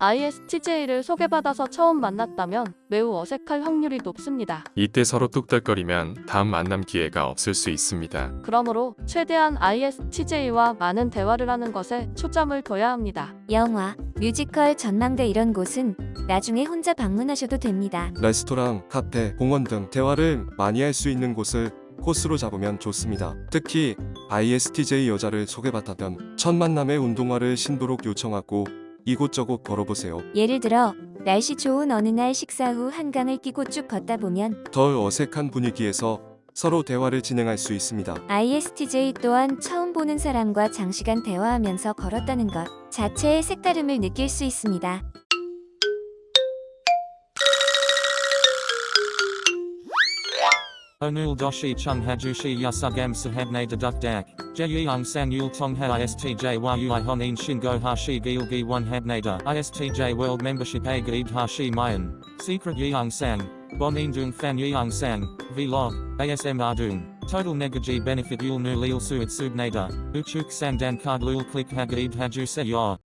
ISTJ를 소개받아서 처음 만났다면 매우 어색할 확률이 높습니다. 이때 서로 뚝딱거리면 다음 만남 기회가 없을 수 있습니다. 그러므로 최대한 ISTJ와 많은 대화를 하는 것에 초점을 둬야 합니다. 영화, 뮤지컬, 전망대 이런 곳은 나중에 혼자 방문하셔도 됩니다. 레스토랑, 카페, 공원 등 대화를 많이 할 수 있는 곳을 코스로 잡으면 좋습니다. 특히 ISTJ 여자를 소개받다면 첫 만남에 운동화를 신도록 요청하고 이곳저곳 걸어보세요. 예를 들어 날씨 좋은 어느 날 식사 후 한강을 끼고 쭉 걷다 보면 덜 어색한 분위기에서 서로 대화를 진행할 수 있습니다. ISTJ 또한 처음 보는 사람과 장시간 대화하면서 걸었다는 것 자체의 색다름을 느낄 수 있습니다. Onul doshi chung hajushi yasugam sahabne deduk dak. Jeyung sang yul tong ha istj yui honin shingo hashi gilgi one habnada. Istj world membership a gaid hashi mayan. Secret yeung sang. Bonin dung fan yeung sang. Vlog. ASM ardung. Total negaji benefit yul nu lil suit subnada. Uchuk sang dan card lul click hagaid haju se yor.